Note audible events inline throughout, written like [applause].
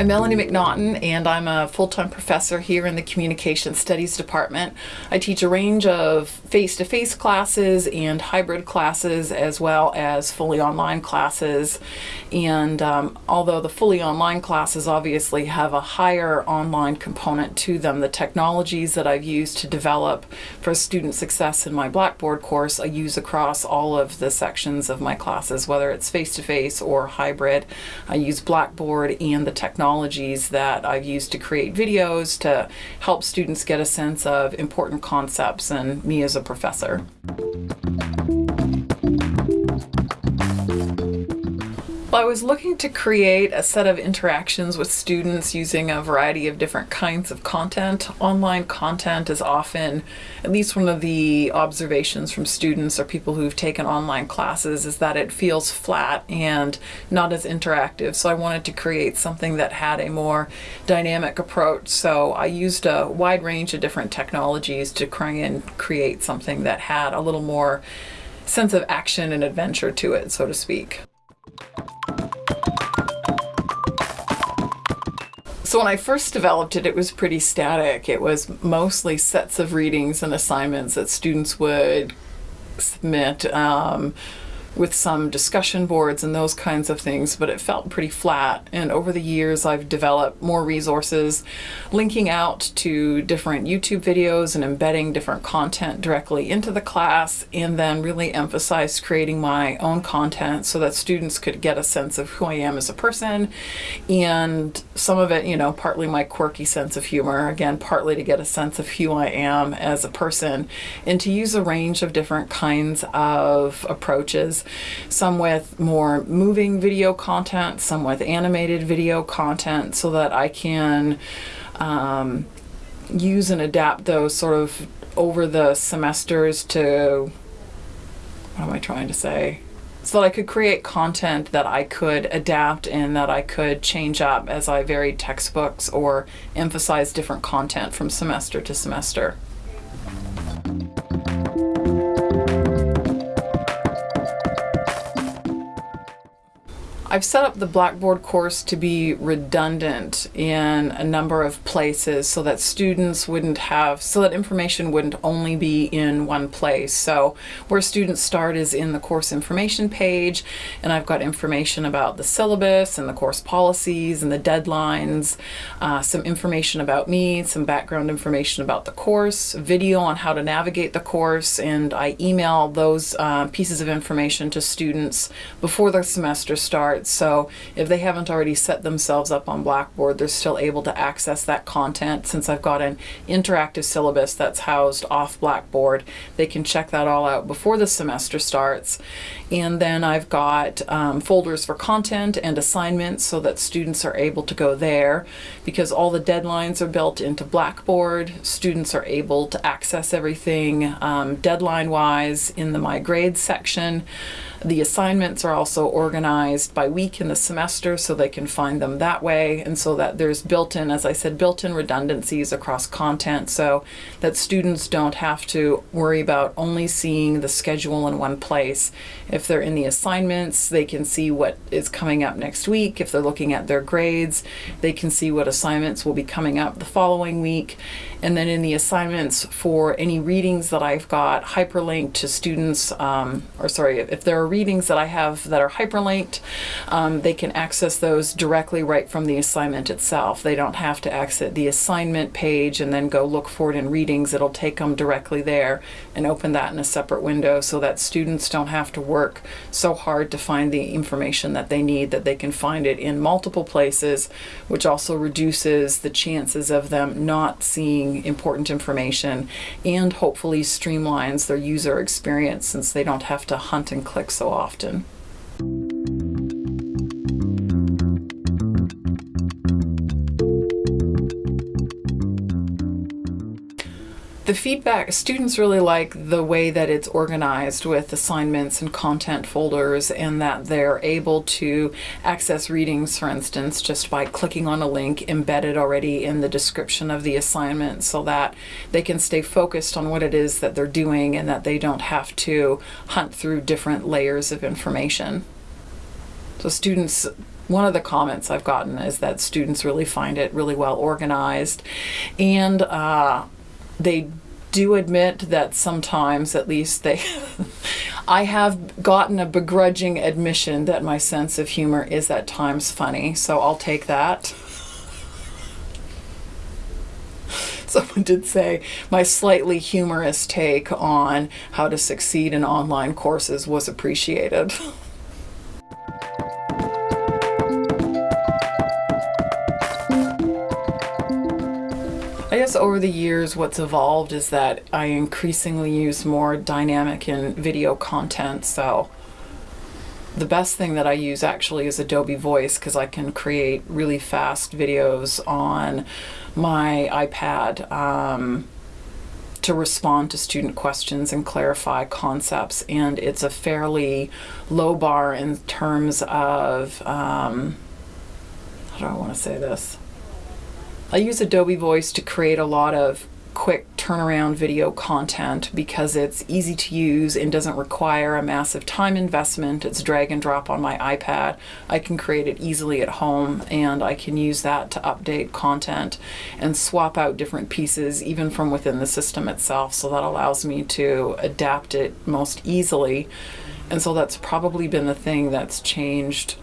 I'm Melanie McNaughton, and I'm a full time professor here in the Communication Studies Department. I teach a range of face to face classes and hybrid classes, as well as fully online classes. And um, although the fully online classes obviously have a higher online component to them, the technologies that I've used to develop for student success in my Blackboard course, I use across all of the sections of my classes, whether it's face to face or hybrid. I use Blackboard and the technology technologies that I've used to create videos to help students get a sense of important concepts and me as a professor. I was looking to create a set of interactions with students using a variety of different kinds of content. Online content is often, at least one of the observations from students or people who've taken online classes, is that it feels flat and not as interactive. So I wanted to create something that had a more dynamic approach. So I used a wide range of different technologies to try and create something that had a little more sense of action and adventure to it, so to speak. So when I first developed it, it was pretty static. It was mostly sets of readings and assignments that students would submit. Um, with some discussion boards and those kinds of things, but it felt pretty flat. And over the years, I've developed more resources, linking out to different YouTube videos and embedding different content directly into the class, and then really emphasized creating my own content so that students could get a sense of who I am as a person. And some of it, you know, partly my quirky sense of humor, again, partly to get a sense of who I am as a person, and to use a range of different kinds of approaches some with more moving video content, some with animated video content, so that I can um, use and adapt those sort of over the semesters to what am I trying to say? So that I could create content that I could adapt and that I could change up as I varied textbooks or emphasize different content from semester to semester. I've set up the Blackboard course to be redundant in a number of places so that students wouldn't have, so that information wouldn't only be in one place. So where students start is in the course information page, and I've got information about the syllabus and the course policies and the deadlines, uh, some information about me, some background information about the course, video on how to navigate the course, and I email those uh, pieces of information to students before the semester starts so if they haven't already set themselves up on Blackboard, they're still able to access that content. Since I've got an interactive syllabus that's housed off Blackboard, they can check that all out before the semester starts. And then I've got um, folders for content and assignments so that students are able to go there because all the deadlines are built into Blackboard. Students are able to access everything um, deadline wise in the My Grades section. The assignments are also organized by week in the semester so they can find them that way and so that there's built-in, as I said, built-in redundancies across content so that students don't have to worry about only seeing the schedule in one place. If they're in the assignments, they can see what is coming up next week. If they're looking at their grades, they can see what assignments will be coming up the following week. And then in the assignments for any readings that I've got hyperlinked to students, um, or sorry, if there are readings that I have that are hyperlinked, um, they can access those directly right from the assignment itself. They don't have to exit the assignment page and then go look for it in readings. It'll take them directly there and open that in a separate window so that students don't have to work so hard to find the information that they need, that they can find it in multiple places, which also reduces the chances of them not seeing important information and hopefully streamlines their user experience since they don't have to hunt and click so often. The feedback, students really like the way that it's organized with assignments and content folders and that they're able to access readings, for instance, just by clicking on a link embedded already in the description of the assignment so that they can stay focused on what it is that they're doing and that they don't have to hunt through different layers of information. So students one of the comments I've gotten is that students really find it really well organized, and uh, they do admit that sometimes, at least, they. [laughs] I have gotten a begrudging admission that my sense of humor is at times funny, so I'll take that. [laughs] Someone did say my slightly humorous take on how to succeed in online courses was appreciated. [laughs] guess over the years, what's evolved is that I increasingly use more dynamic and video content. So the best thing that I use actually is Adobe Voice because I can create really fast videos on my iPad um, to respond to student questions and clarify concepts. And it's a fairly low bar in terms of, um, how do I want to say this? I use Adobe Voice to create a lot of quick turnaround video content because it's easy to use and doesn't require a massive time investment. It's drag and drop on my iPad. I can create it easily at home and I can use that to update content and swap out different pieces even from within the system itself. So that allows me to adapt it most easily. And so that's probably been the thing that's changed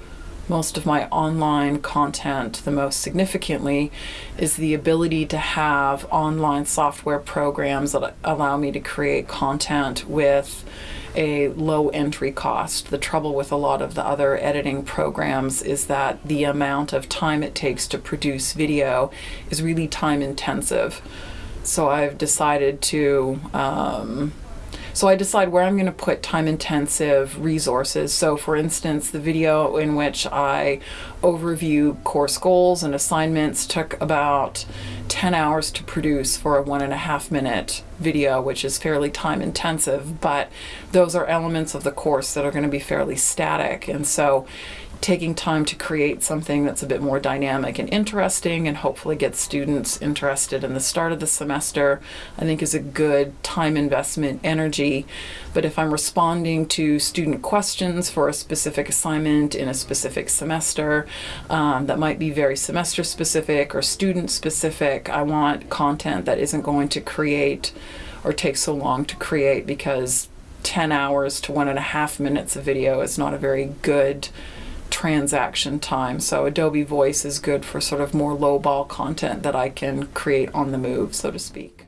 most of my online content the most significantly is the ability to have online software programs that allow me to create content with a low entry cost. The trouble with a lot of the other editing programs is that the amount of time it takes to produce video is really time intensive. So I've decided to um, so I decide where I'm going to put time intensive resources. So for instance, the video in which I overview course goals and assignments took about 10 hours to produce for a one and a half minute video, which is fairly time intensive, but those are elements of the course that are going to be fairly static. And so taking time to create something that's a bit more dynamic and interesting and hopefully get students interested in the start of the semester I think is a good time investment energy. But if I'm responding to student questions for a specific assignment in a specific semester um, that might be very semester specific or student specific I want content that isn't going to create or take so long to create because 10 hours to one and a half minutes of video is not a very good transaction time. So Adobe Voice is good for sort of more low ball content that I can create on the move, so to speak.